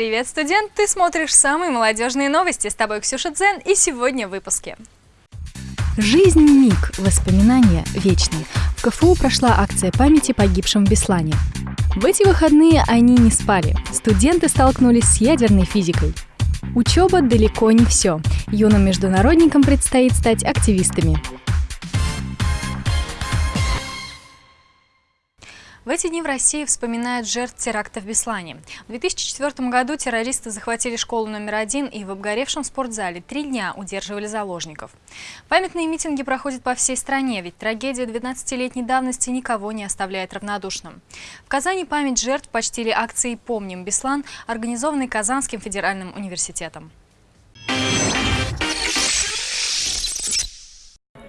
Привет, студент! Ты смотришь самые молодежные новости. С тобой Ксюша Дзен и сегодня в выпуске. Жизнь – миг, воспоминания – вечные. В КФУ прошла акция памяти погибшим в Беслане. В эти выходные они не спали. Студенты столкнулись с ядерной физикой. Учеба далеко не все. Юным международникам предстоит стать активистами. В эти дни в России вспоминают жертв теракта в Беслане. В 2004 году террористы захватили школу номер один и в обгоревшем спортзале три дня удерживали заложников. Памятные митинги проходят по всей стране, ведь трагедия 12-летней давности никого не оставляет равнодушным. В Казани память жертв почтили акцией «Помним Беслан», организованной Казанским федеральным университетом.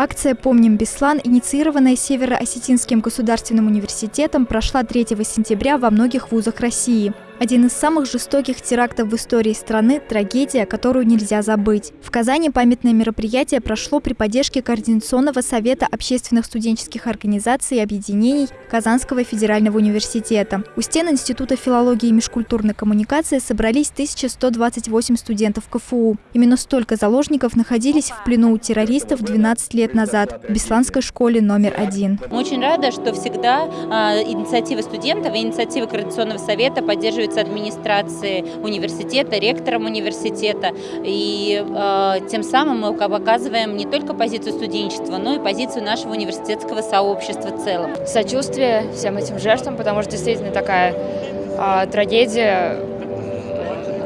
Акция «Помним Беслан», инициированная Северо-Осетинским государственным университетом, прошла 3 сентября во многих вузах России. Один из самых жестоких терактов в истории страны – трагедия, которую нельзя забыть. В Казани памятное мероприятие прошло при поддержке Координационного совета общественных студенческих организаций и объединений Казанского федерального университета. У стен Института филологии и межкультурной коммуникации собрались 1128 студентов КФУ. Именно столько заложников находились в плену у террористов 12 лет назад в Бесланской школе номер один. Мы очень рады, что всегда э, инициатива студентов и инициатива Координационного совета поддерживают поддерживается администрацией университета, ректором университета. И э, тем самым мы показываем не только позицию студенчества, но и позицию нашего университетского сообщества в целом. Сочувствие всем этим жертвам, потому что действительно такая э, трагедия,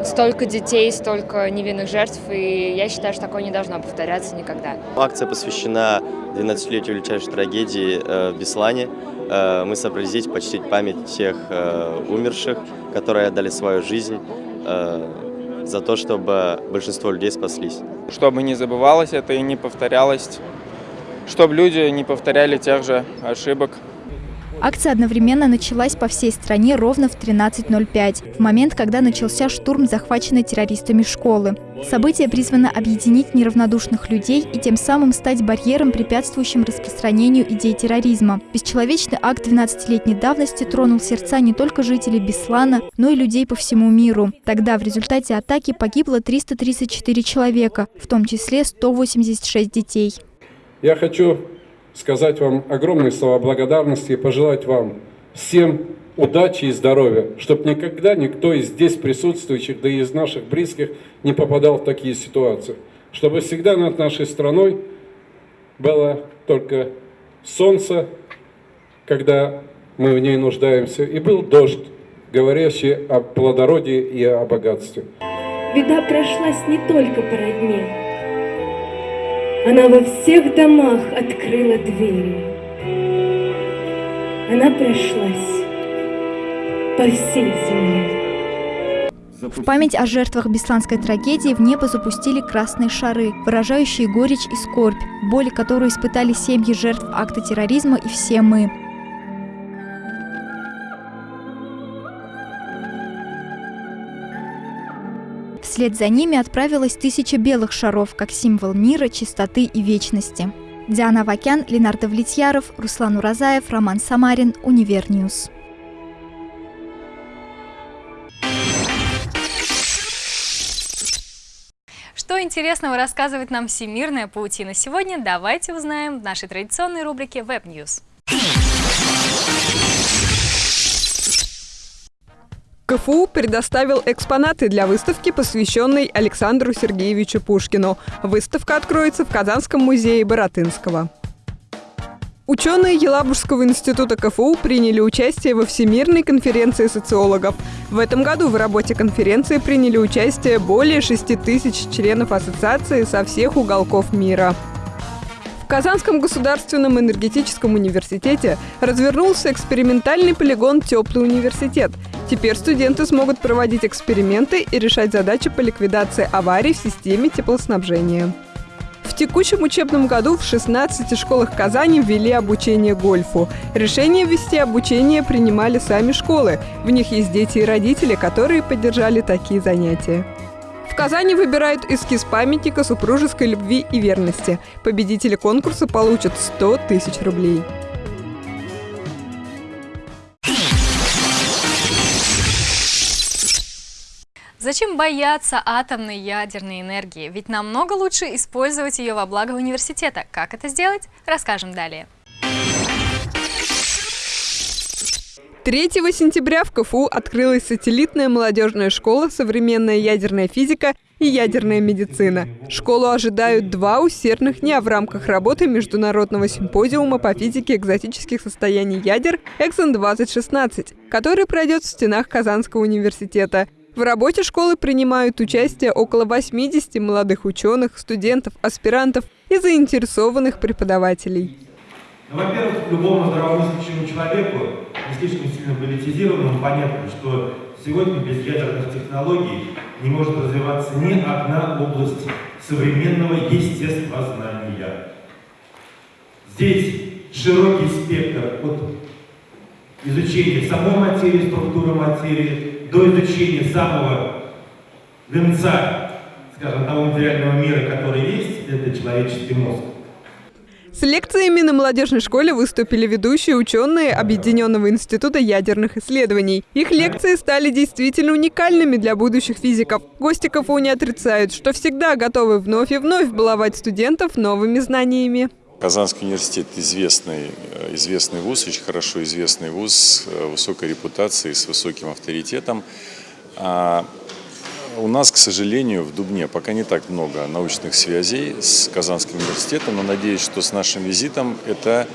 столько детей, столько невинных жертв, и я считаю, что такое не должно повторяться никогда. Акция посвящена 12-летию величайшей трагедии э, в Беслане. Э, мы собрались почтить память всех э, умерших, которые отдали свою жизнь за то, чтобы большинство людей спаслись. Чтобы не забывалось это и не повторялось, чтобы люди не повторяли тех же ошибок, Акция одновременно началась по всей стране ровно в 13.05, в момент, когда начался штурм захваченной террористами школы. Событие призвано объединить неравнодушных людей и тем самым стать барьером, препятствующим распространению идей терроризма. Бесчеловечный акт 12-летней давности тронул сердца не только жителей Беслана, но и людей по всему миру. Тогда в результате атаки погибло 334 человека, в том числе 186 детей. Я хочу сказать вам огромные слова благодарности и пожелать вам всем удачи и здоровья, чтобы никогда никто из здесь присутствующих, да и из наших близких не попадал в такие ситуации. Чтобы всегда над нашей страной было только солнце, когда мы в ней нуждаемся, и был дождь, говорящий о плодородии и о богатстве. Беда прошлась не только по родне, она во всех домах открыла двери. Она прошлась по всей земле. В память о жертвах Бесланской трагедии в небо запустили красные шары, выражающие горечь и скорбь, боль, которую испытали семьи жертв акта терроризма и все мы. Вслед за ними отправилась тысяча белых шаров, как символ мира, чистоты и вечности. Диана Вакян, Ленардо Влетьяров, Руслан Уразаев, Роман Самарин, Универньюз. Что интересного рассказывает нам всемирная паутина сегодня, давайте узнаем в нашей традиционной рубрике Web News. КФУ предоставил экспонаты для выставки, посвященной Александру Сергеевичу Пушкину. Выставка откроется в Казанском музее Боратынского. Ученые Елабужского института КФУ приняли участие во Всемирной конференции социологов. В этом году в работе конференции приняли участие более 6 тысяч членов ассоциации со всех уголков мира. Казанском государственном энергетическом университете развернулся экспериментальный полигон «Теплый университет». Теперь студенты смогут проводить эксперименты и решать задачи по ликвидации аварий в системе теплоснабжения. В текущем учебном году в 16 школах Казани ввели обучение гольфу. Решение ввести обучение принимали сами школы. В них есть дети и родители, которые поддержали такие занятия. В Казани выбирают эскиз памятника супружеской любви и верности. Победители конкурса получат 100 тысяч рублей. Зачем бояться атомной ядерной энергии? Ведь намного лучше использовать ее во благо университета. Как это сделать, расскажем далее. 3 сентября в КФУ открылась сателлитная молодежная школа «Современная ядерная физика» и ядерная медицина. Школу ожидают два усердных дня в рамках работы Международного симпозиума по физике экзотических состояний ядер «Эксон-2016», который пройдет в стенах Казанского университета. В работе школы принимают участие около 80 молодых ученых, студентов, аспирантов и заинтересованных преподавателей. Ну, во-первых, любому здравомыслящему человеку, не слишком сильно политизированному, понятно, что сегодня без ядерных технологий не может развиваться ни одна область современного естествознания. Здесь широкий спектр от изучения самой материи, структуры материи, до изучения самого венца, скажем, того материального мира, который есть, это человеческий мозг. С лекциями на молодежной школе выступили ведущие ученые Объединенного института ядерных исследований. Их лекции стали действительно уникальными для будущих физиков. Гости КФУ не отрицают, что всегда готовы вновь и вновь баловать студентов новыми знаниями. Казанский университет известный, э, известный вуз, очень хорошо известный вуз, э, высокой репутацией, с высоким авторитетом. А у нас, к сожалению, в Дубне пока не так много научных связей с Казанским университетом, но надеюсь, что с нашим визитом это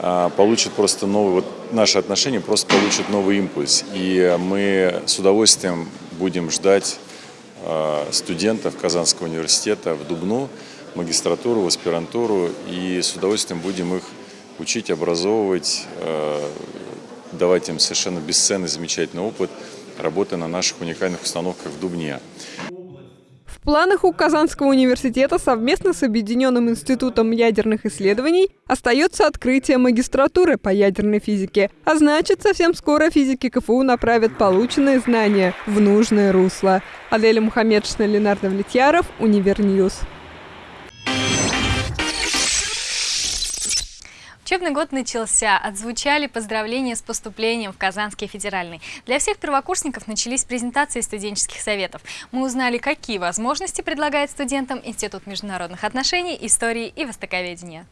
а, получит просто новый, вот наши отношения просто получат новый импульс. И мы с удовольствием будем ждать а, студентов Казанского университета в Дубну, магистратуру, в аспирантуру, и с удовольствием будем их учить, образовывать, а, давать им совершенно бесценный, замечательный опыт – работы на наших уникальных установках в Дубне. В планах у Казанского университета совместно с Объединенным институтом ядерных исследований остается открытие магистратуры по ядерной физике. А значит, совсем скоро физики КФУ направят полученные знания в нужное русло. Аделя Мухаммедшина, Ленар Довлетьяров, Универньюз. Учебный год начался, отзвучали поздравления с поступлением в Казанский федеральный. Для всех первокурсников начались презентации студенческих советов. Мы узнали, какие возможности предлагает студентам Институт международных отношений, истории и востоковедения.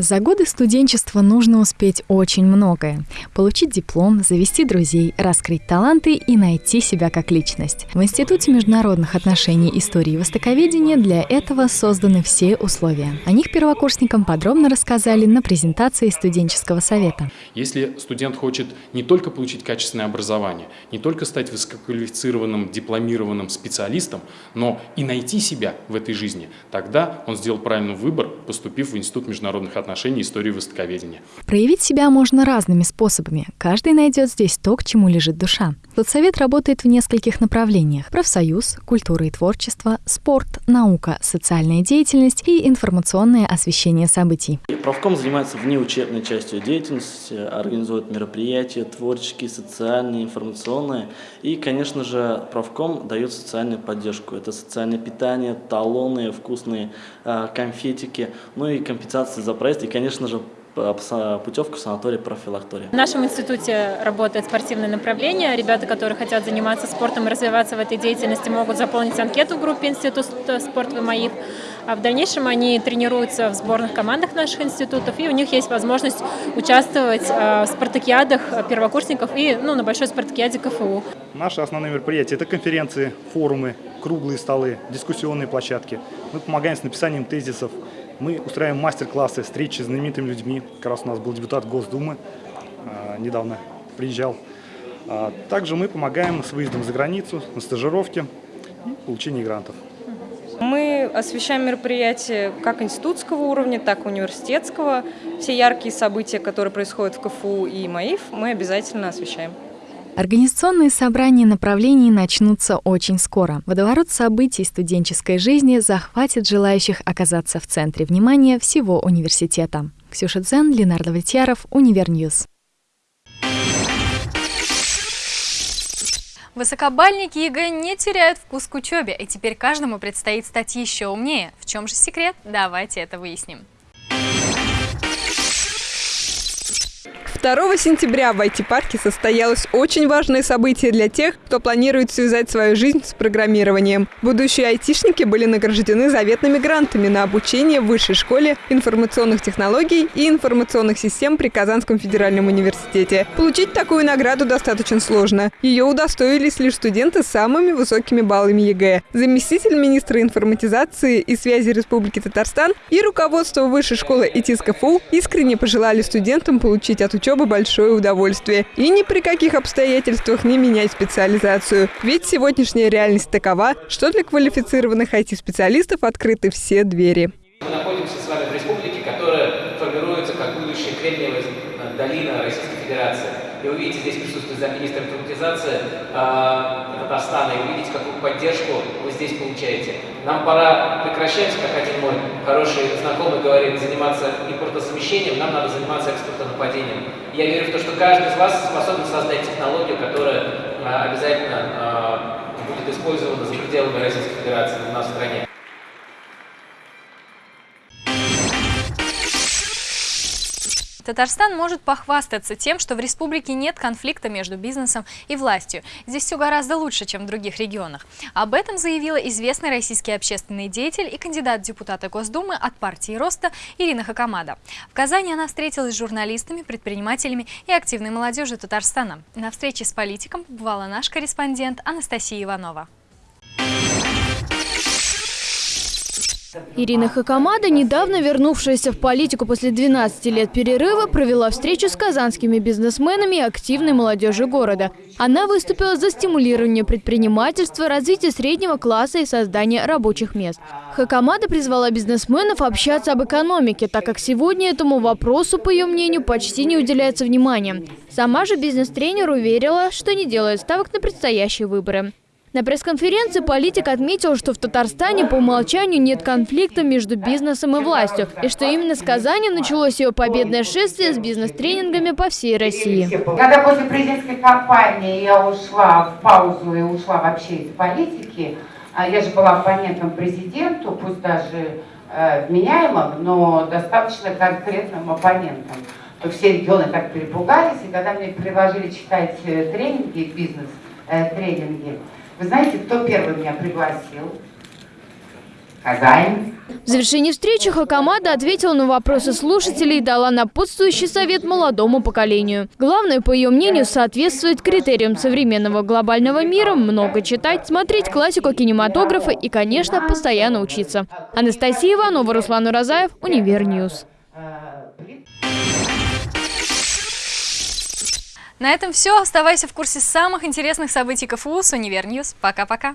За годы студенчества нужно успеть очень многое. Получить диплом, завести друзей, раскрыть таланты и найти себя как личность. В Институте международных отношений, истории и востоковедения для этого созданы все условия. О них первокурсникам подробно рассказали на презентации студенческого совета. Если студент хочет не только получить качественное образование, не только стать высококвалифицированным, дипломированным специалистом, но и найти себя в этой жизни, тогда он сделал правильный выбор, поступив в Институт международных отношений отношении истории востоковедения. Проявить себя можно разными способами. Каждый найдет здесь то, к чему лежит душа. Соцсовет работает в нескольких направлениях. Профсоюз, культура и творчество, спорт, наука, социальная деятельность и информационное освещение событий. Правком занимается внеучебной частью деятельности, организует мероприятия творческие, социальные, информационные. И, конечно же, правком дает социальную поддержку. Это социальное питание, талоны, вкусные э, конфетики, ну и компенсации за проезд и, конечно же, путевку в санаторий профилактория. В нашем институте работает спортивное направление. Ребята, которые хотят заниматься спортом и развиваться в этой деятельности, могут заполнить анкету в группе Институт спорт ВМАИФ. А в дальнейшем они тренируются в сборных командах наших институтов, и у них есть возможность участвовать в спартакиадах первокурсников и ну, на большой спартакиаде КФУ. Наши основные мероприятия – это конференции, форумы, круглые столы, дискуссионные площадки. Мы помогаем с написанием тезисов, мы устраиваем мастер-классы, встречи с знаменитыми людьми. Как раз у нас был депутат Госдумы, а, недавно приезжал. А, также мы помогаем с выездом за границу, на стажировки и получении грантов. Мы освещаем мероприятия как институтского уровня, так и университетского. Все яркие события, которые происходят в КФУ и МАИФ, мы обязательно освещаем. Организационные собрания направлений начнутся очень скоро. Водоворот событий студенческой жизни захватит желающих оказаться в центре внимания всего университета. Ксюша Дзен, Ленардо Витьяров, Univer News. Высокобалльники ЕГЭ не теряют вкус к учебе, и теперь каждому предстоит стать еще умнее. В чем же секрет? Давайте это выясним. 2 сентября в IT-парке состоялось очень важное событие для тех, кто планирует связать свою жизнь с программированием. Будущие айтишники были награждены заветными грантами на обучение в Высшей школе информационных технологий и информационных систем при Казанском федеральном университете. Получить такую награду достаточно сложно. Ее удостоились лишь студенты с самыми высокими баллами ЕГЭ. Заместитель министра информатизации и связи Республики Татарстан и руководство Высшей школы ИТИС искренне пожелали студентам получить от учебы большое удовольствие и ни при каких обстоятельствах не менять специализацию. Ведь сегодняшняя реальность такова, что для квалифицированных IT-специалистов открыты все двери. Мы находимся с вами в республике, которая формируется как будущая Кремниевая долина Российской Федерации. И вы видите, здесь присутствует замминистра информатизации э, Татарстана, и вы видите, какую поддержку вы здесь получаете. Нам пора прекращать, как один мой хороший знакомый говорит, заниматься импортозамещением, нам надо заниматься экспортонападением. Я верю в то, что каждый из вас способен создать технологию, которая э, обязательно э, будет использована за пределами Российской Федерации в стране. Татарстан может похвастаться тем, что в республике нет конфликта между бизнесом и властью. Здесь все гораздо лучше, чем в других регионах. Об этом заявила известный российский общественный деятель и кандидат депутата Госдумы от партии Роста Ирина Хакамада. В Казани она встретилась с журналистами, предпринимателями и активной молодежью Татарстана. На встрече с политиком побывала наш корреспондент Анастасия Иванова. Ирина Хакамада, недавно вернувшаяся в политику после 12 лет перерыва, провела встречу с казанскими бизнесменами и активной молодежью города. Она выступила за стимулирование предпринимательства, развитие среднего класса и создание рабочих мест. Хакамада призвала бизнесменов общаться об экономике, так как сегодня этому вопросу, по ее мнению, почти не уделяется внимания. Сама же бизнес-тренер уверила, что не делает ставок на предстоящие выборы. На пресс-конференции политик отметил, что в Татарстане по умолчанию нет конфликта между бизнесом и властью, и что именно с Казани началось ее победное шествие с бизнес-тренингами по всей России. Когда после президентской кампании я ушла в паузу и ушла вообще из политики, а я же была оппонентом президенту, пусть даже э, вменяемым, но достаточно конкретным оппонентом, то все регионы так перепугались, и когда мне предложили читать э, тренинги, бизнес-тренинги, э, вы знаете, кто первый меня пригласил? Казань. В завершении встречи Хакамада ответила на вопросы слушателей и дала напутствующий совет молодому поколению. Главное, по ее мнению, соответствовать критериям современного глобального мира, много читать, смотреть классику кинематографа и, конечно, постоянно учиться. Анастасия Иванова, Руслан Уразаев, Univer News. На этом все. Оставайся в курсе самых интересных событий КФУ с Univer News. Пока-пока.